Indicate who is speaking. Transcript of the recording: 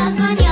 Speaker 1: дозвонил.